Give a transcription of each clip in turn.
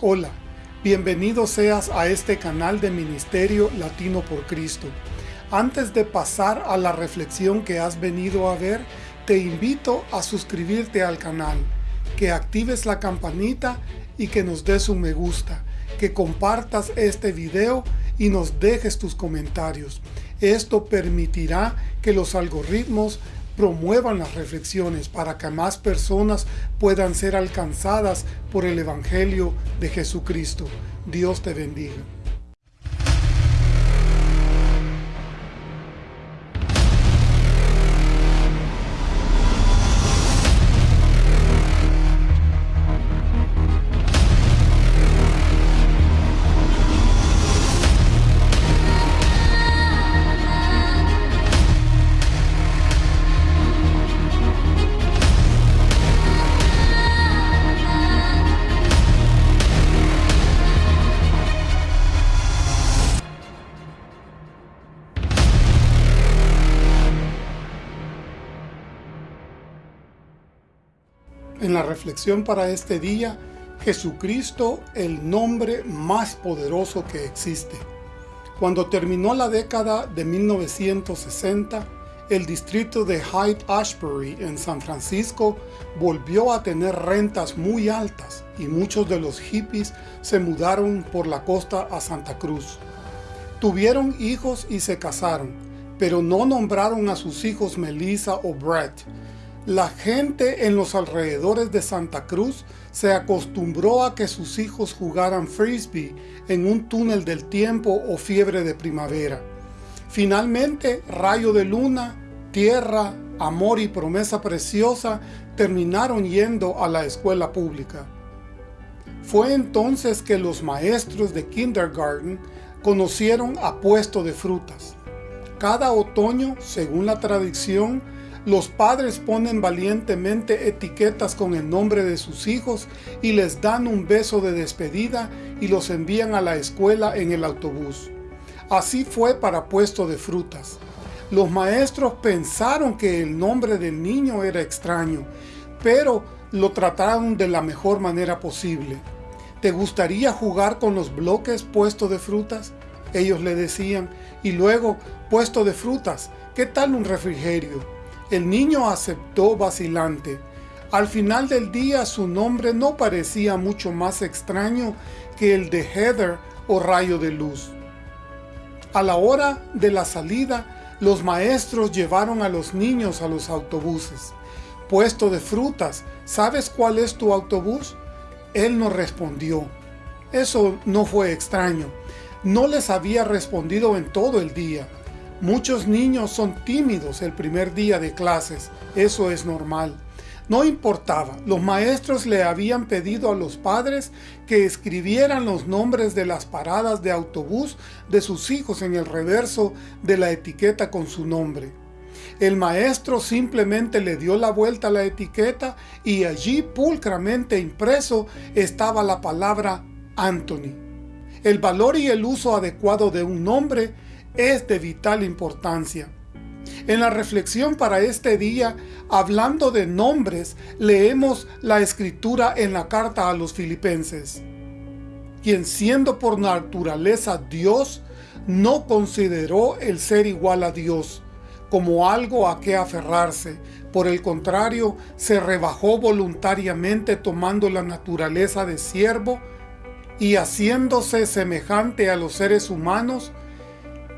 Hola, bienvenido seas a este canal de Ministerio Latino por Cristo. Antes de pasar a la reflexión que has venido a ver, te invito a suscribirte al canal, que actives la campanita y que nos des un me gusta, que compartas este video y nos dejes tus comentarios. Esto permitirá que los algoritmos promuevan las reflexiones para que más personas puedan ser alcanzadas por el Evangelio de Jesucristo. Dios te bendiga. En la reflexión para este día, Jesucristo, el nombre más poderoso que existe. Cuando terminó la década de 1960, el distrito de Hyde-Ashbury en San Francisco volvió a tener rentas muy altas y muchos de los hippies se mudaron por la costa a Santa Cruz. Tuvieron hijos y se casaron, pero no nombraron a sus hijos Melissa o Brett, la gente en los alrededores de Santa Cruz se acostumbró a que sus hijos jugaran frisbee en un túnel del tiempo o fiebre de primavera. Finalmente, Rayo de Luna, Tierra, Amor y Promesa Preciosa terminaron yendo a la escuela pública. Fue entonces que los maestros de kindergarten conocieron a Puesto de Frutas. Cada otoño, según la tradición, los padres ponen valientemente etiquetas con el nombre de sus hijos y les dan un beso de despedida y los envían a la escuela en el autobús. Así fue para Puesto de Frutas. Los maestros pensaron que el nombre del niño era extraño, pero lo trataron de la mejor manera posible. ¿Te gustaría jugar con los bloques Puesto de Frutas? Ellos le decían, y luego, Puesto de Frutas, ¿qué tal un refrigerio? El niño aceptó vacilante. Al final del día su nombre no parecía mucho más extraño que el de Heather o Rayo de Luz. A la hora de la salida, los maestros llevaron a los niños a los autobuses. Puesto de frutas, ¿sabes cuál es tu autobús? Él no respondió. Eso no fue extraño. No les había respondido en todo el día. Muchos niños son tímidos el primer día de clases, eso es normal. No importaba, los maestros le habían pedido a los padres que escribieran los nombres de las paradas de autobús de sus hijos en el reverso de la etiqueta con su nombre. El maestro simplemente le dio la vuelta a la etiqueta y allí pulcramente impreso estaba la palabra Anthony. El valor y el uso adecuado de un nombre es de vital importancia. En la reflexión para este día, hablando de nombres, leemos la escritura en la carta a los filipenses. Quien siendo por naturaleza Dios, no consideró el ser igual a Dios como algo a que aferrarse. Por el contrario, se rebajó voluntariamente tomando la naturaleza de siervo y haciéndose semejante a los seres humanos,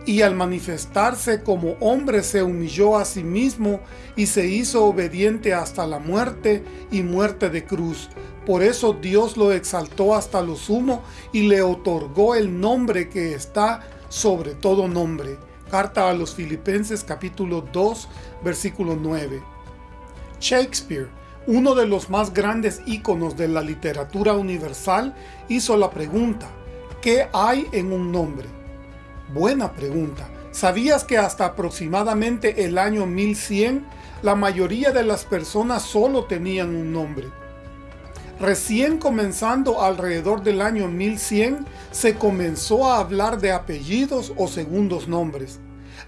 y al manifestarse como hombre se humilló a sí mismo y se hizo obediente hasta la muerte y muerte de cruz. Por eso Dios lo exaltó hasta lo sumo y le otorgó el nombre que está sobre todo nombre. Carta a los Filipenses capítulo 2 versículo 9. Shakespeare, uno de los más grandes íconos de la literatura universal, hizo la pregunta, ¿qué hay en un nombre? Buena pregunta. ¿Sabías que hasta aproximadamente el año 1100 la mayoría de las personas solo tenían un nombre? Recién comenzando alrededor del año 1100 se comenzó a hablar de apellidos o segundos nombres.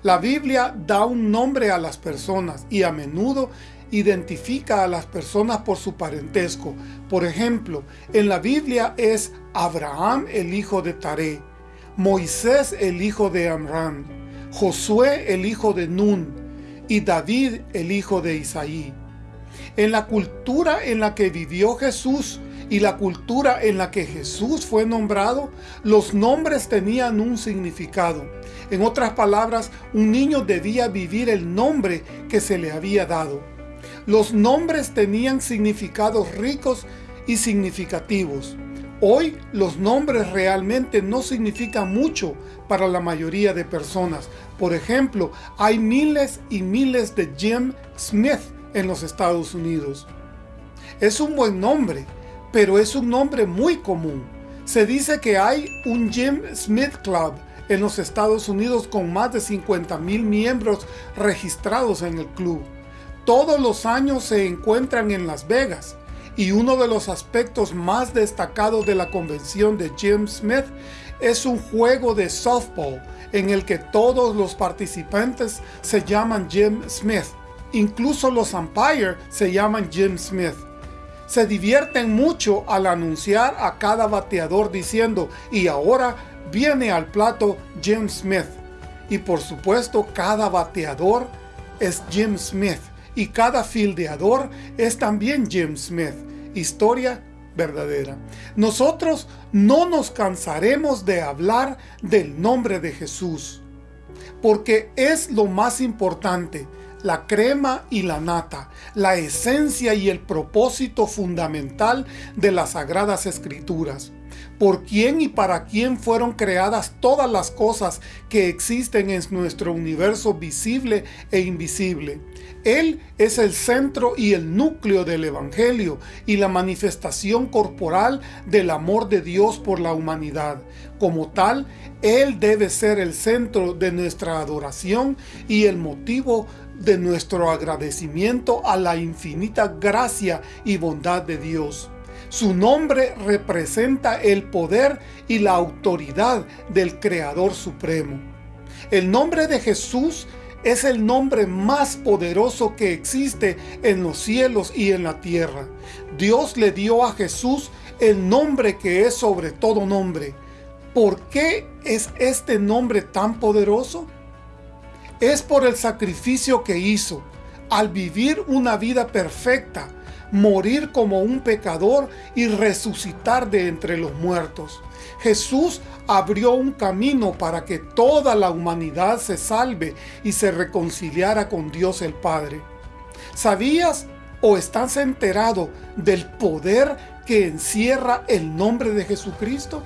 La Biblia da un nombre a las personas y a menudo identifica a las personas por su parentesco. Por ejemplo, en la Biblia es Abraham el hijo de Taré, Moisés el hijo de Amram, Josué el hijo de Nun y David el hijo de Isaí. En la cultura en la que vivió Jesús y la cultura en la que Jesús fue nombrado, los nombres tenían un significado. En otras palabras, un niño debía vivir el nombre que se le había dado. Los nombres tenían significados ricos y significativos. Hoy los nombres realmente no significan mucho para la mayoría de personas. Por ejemplo, hay miles y miles de Jim Smith en los Estados Unidos. Es un buen nombre, pero es un nombre muy común. Se dice que hay un Jim Smith Club en los Estados Unidos con más de 50 mil miembros registrados en el club. Todos los años se encuentran en Las Vegas y uno de los aspectos más destacados de la convención de Jim Smith es un juego de softball en el que todos los participantes se llaman Jim Smith. Incluso los umpires se llaman Jim Smith se divierten mucho al anunciar a cada bateador diciendo y ahora viene al plato Jim Smith. Y por supuesto cada bateador es Jim Smith y cada fildeador es también Jim Smith. Historia verdadera. Nosotros no nos cansaremos de hablar del nombre de Jesús, porque es lo más importante la crema y la nata, la esencia y el propósito fundamental de las Sagradas Escrituras. Por quién y para quién fueron creadas todas las cosas que existen en nuestro universo visible e invisible. Él es el centro y el núcleo del Evangelio y la manifestación corporal del amor de Dios por la humanidad. Como tal, Él debe ser el centro de nuestra adoración y el motivo de nuestro agradecimiento a la infinita gracia y bondad de Dios. Su nombre representa el poder y la autoridad del Creador Supremo. El nombre de Jesús es el nombre más poderoso que existe en los cielos y en la tierra. Dios le dio a Jesús el nombre que es sobre todo nombre. ¿Por qué es este nombre tan poderoso? es por el sacrificio que hizo, al vivir una vida perfecta, morir como un pecador y resucitar de entre los muertos. Jesús abrió un camino para que toda la humanidad se salve y se reconciliara con Dios el Padre. ¿Sabías o estás enterado del poder que encierra el nombre de Jesucristo?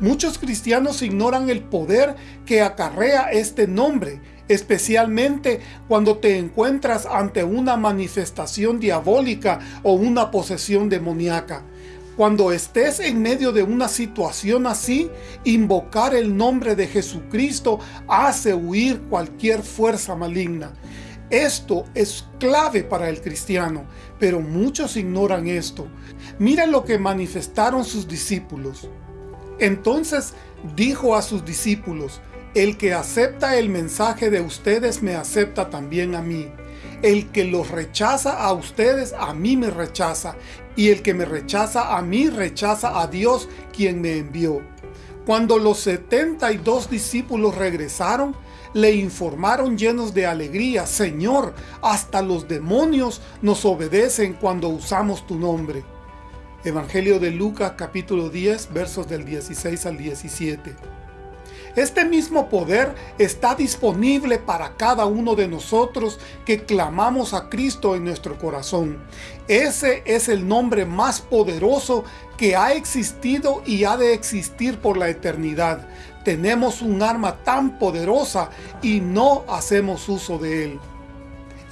Muchos cristianos ignoran el poder que acarrea este nombre especialmente cuando te encuentras ante una manifestación diabólica o una posesión demoníaca. Cuando estés en medio de una situación así, invocar el nombre de Jesucristo hace huir cualquier fuerza maligna. Esto es clave para el cristiano, pero muchos ignoran esto. Mira lo que manifestaron sus discípulos. Entonces dijo a sus discípulos, el que acepta el mensaje de ustedes me acepta también a mí. El que los rechaza a ustedes, a mí me rechaza. Y el que me rechaza a mí, rechaza a Dios quien me envió. Cuando los 72 discípulos regresaron, le informaron llenos de alegría, Señor, hasta los demonios nos obedecen cuando usamos tu nombre. Evangelio de Lucas capítulo 10 versos del 16 al 17. Este mismo poder está disponible para cada uno de nosotros que clamamos a Cristo en nuestro corazón. Ese es el nombre más poderoso que ha existido y ha de existir por la eternidad. Tenemos un arma tan poderosa y no hacemos uso de él.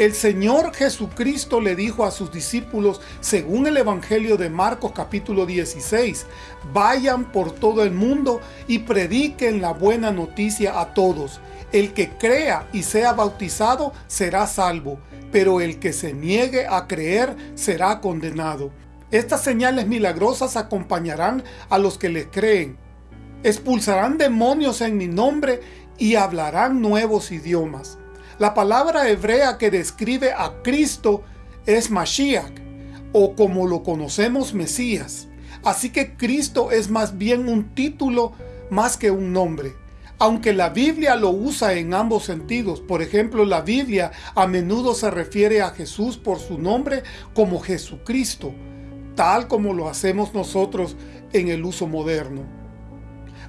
El Señor Jesucristo le dijo a sus discípulos, según el Evangelio de Marcos capítulo 16, vayan por todo el mundo y prediquen la buena noticia a todos. El que crea y sea bautizado será salvo, pero el que se niegue a creer será condenado. Estas señales milagrosas acompañarán a los que le creen. Expulsarán demonios en mi nombre y hablarán nuevos idiomas. La palabra hebrea que describe a Cristo es Mashiach, o como lo conocemos Mesías. Así que Cristo es más bien un título más que un nombre. Aunque la Biblia lo usa en ambos sentidos, por ejemplo, la Biblia a menudo se refiere a Jesús por su nombre como Jesucristo, tal como lo hacemos nosotros en el uso moderno.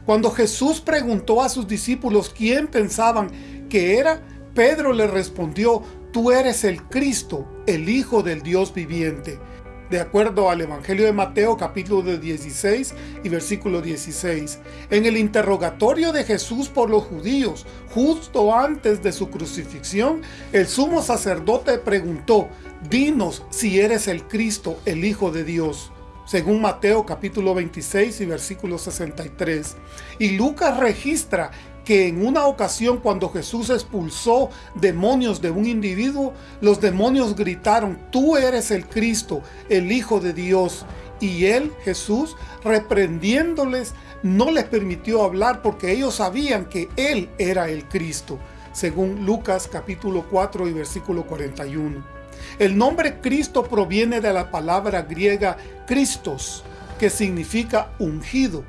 Cuando Jesús preguntó a sus discípulos quién pensaban que era, Pedro le respondió, tú eres el Cristo, el Hijo del Dios viviente de acuerdo al Evangelio de Mateo capítulo 16 y versículo 16. En el interrogatorio de Jesús por los judíos, justo antes de su crucifixión, el sumo sacerdote preguntó, dinos si eres el Cristo, el Hijo de Dios según Mateo capítulo 26 y versículo 63. Y Lucas registra que en una ocasión cuando Jesús expulsó demonios de un individuo, los demonios gritaron, tú eres el Cristo, el Hijo de Dios. Y él, Jesús, reprendiéndoles, no les permitió hablar porque ellos sabían que él era el Cristo, según Lucas capítulo 4 y versículo 41. El nombre Cristo proviene de la palabra griega Christos, que significa ungido.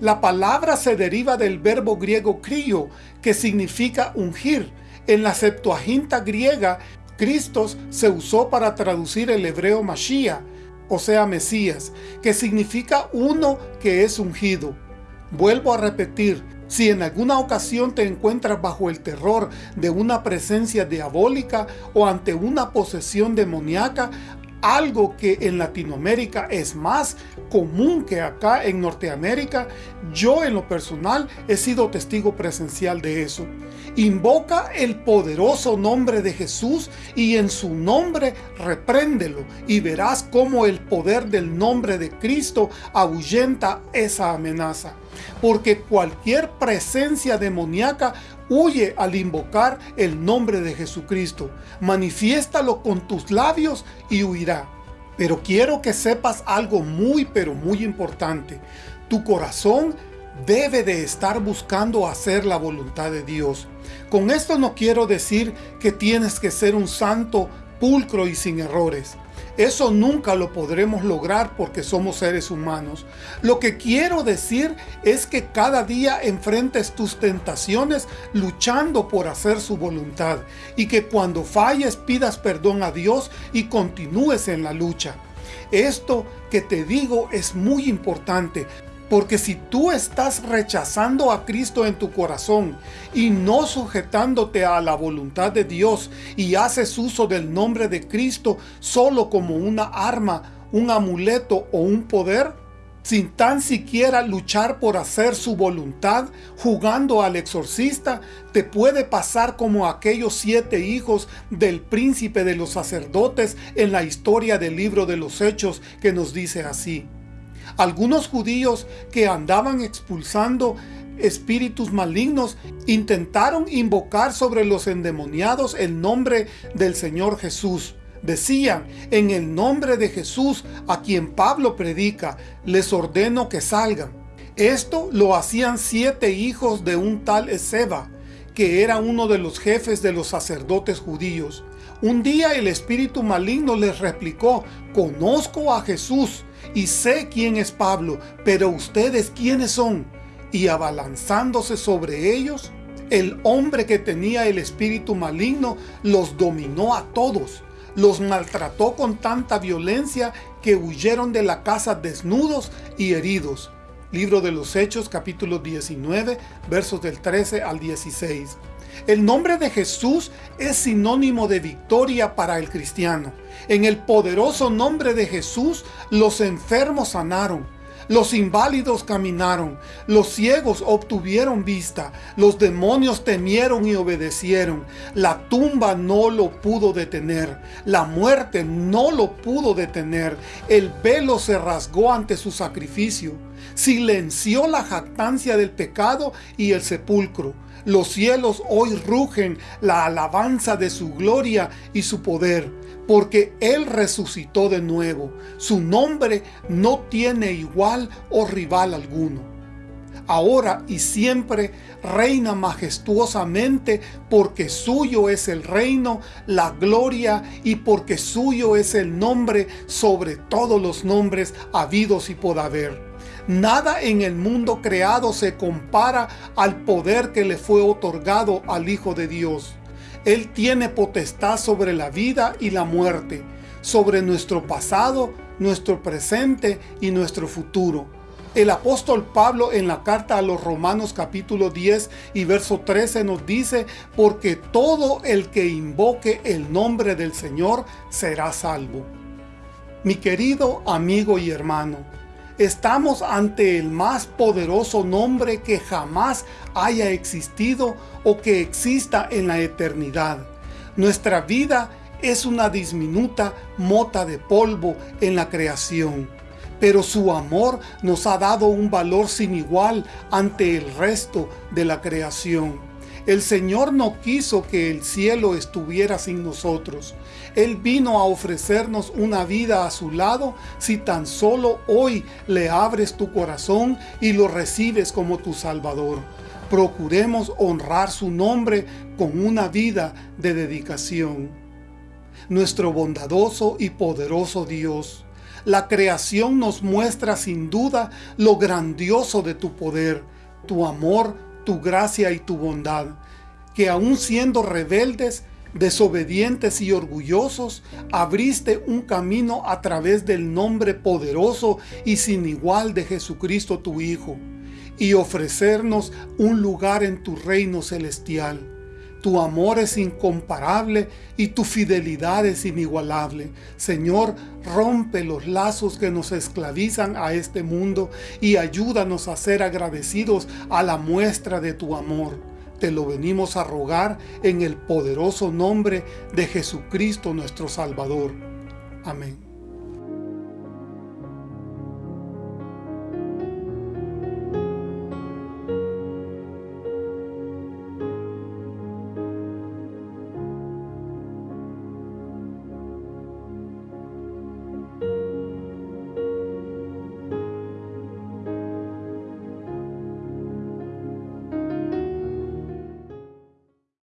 La palabra se deriva del verbo griego crio, que significa ungir. En la Septuaginta griega, Cristos se usó para traducir el hebreo Mashiach, o sea Mesías, que significa uno que es ungido. Vuelvo a repetir, si en alguna ocasión te encuentras bajo el terror de una presencia diabólica o ante una posesión demoníaca, algo que en Latinoamérica es más común que acá en Norteamérica, yo en lo personal he sido testigo presencial de eso. Invoca el poderoso nombre de Jesús y en su nombre repréndelo y verás cómo el poder del nombre de Cristo ahuyenta esa amenaza. Porque cualquier presencia demoníaca Huye al invocar el nombre de Jesucristo. Manifiéstalo con tus labios y huirá. Pero quiero que sepas algo muy pero muy importante. Tu corazón debe de estar buscando hacer la voluntad de Dios. Con esto no quiero decir que tienes que ser un santo pulcro y sin errores. Eso nunca lo podremos lograr porque somos seres humanos. Lo que quiero decir es que cada día enfrentes tus tentaciones luchando por hacer su voluntad y que cuando falles pidas perdón a Dios y continúes en la lucha. Esto que te digo es muy importante porque si tú estás rechazando a Cristo en tu corazón y no sujetándote a la voluntad de Dios y haces uso del nombre de Cristo solo como una arma, un amuleto o un poder, sin tan siquiera luchar por hacer su voluntad, jugando al exorcista, te puede pasar como aquellos siete hijos del príncipe de los sacerdotes en la historia del libro de los Hechos que nos dice así. Algunos judíos que andaban expulsando espíritus malignos intentaron invocar sobre los endemoniados el nombre del Señor Jesús. Decían, en el nombre de Jesús, a quien Pablo predica, les ordeno que salgan. Esto lo hacían siete hijos de un tal Ezeba, que era uno de los jefes de los sacerdotes judíos. Un día el espíritu maligno les replicó, conozco a Jesús y sé quién es Pablo, pero ustedes quiénes son. Y abalanzándose sobre ellos, el hombre que tenía el espíritu maligno los dominó a todos. Los maltrató con tanta violencia que huyeron de la casa desnudos y heridos. Libro de los Hechos capítulo 19 versos del 13 al 16. El nombre de Jesús es sinónimo de victoria para el cristiano. En el poderoso nombre de Jesús, los enfermos sanaron, los inválidos caminaron, los ciegos obtuvieron vista, los demonios temieron y obedecieron, la tumba no lo pudo detener, la muerte no lo pudo detener, el velo se rasgó ante su sacrificio, silenció la jactancia del pecado y el sepulcro, los cielos hoy rugen la alabanza de su gloria y su poder, porque Él resucitó de nuevo. Su nombre no tiene igual o rival alguno. ahora y siempre, reina majestuosamente, porque suyo es el reino, la gloria, y porque suyo es el nombre sobre todos los nombres habidos y por haber. Nada en el mundo creado se compara al poder que le fue otorgado al Hijo de Dios. Él tiene potestad sobre la vida y la muerte, sobre nuestro pasado, nuestro presente y nuestro futuro el apóstol Pablo en la carta a los Romanos capítulo 10 y verso 13 nos dice, porque todo el que invoque el nombre del Señor será salvo. Mi querido amigo y hermano, estamos ante el más poderoso nombre que jamás haya existido o que exista en la eternidad. Nuestra vida es una disminuta mota de polvo en la creación pero su amor nos ha dado un valor sin igual ante el resto de la creación. El Señor no quiso que el cielo estuviera sin nosotros. Él vino a ofrecernos una vida a su lado si tan solo hoy le abres tu corazón y lo recibes como tu Salvador. Procuremos honrar su nombre con una vida de dedicación. Nuestro bondadoso y poderoso Dios, la creación nos muestra sin duda lo grandioso de tu poder, tu amor, tu gracia y tu bondad, que aun siendo rebeldes, desobedientes y orgullosos, abriste un camino a través del nombre poderoso y sin igual de Jesucristo tu Hijo, y ofrecernos un lugar en tu reino celestial tu amor es incomparable y tu fidelidad es inigualable. Señor, rompe los lazos que nos esclavizan a este mundo y ayúdanos a ser agradecidos a la muestra de tu amor. Te lo venimos a rogar en el poderoso nombre de Jesucristo nuestro Salvador. Amén.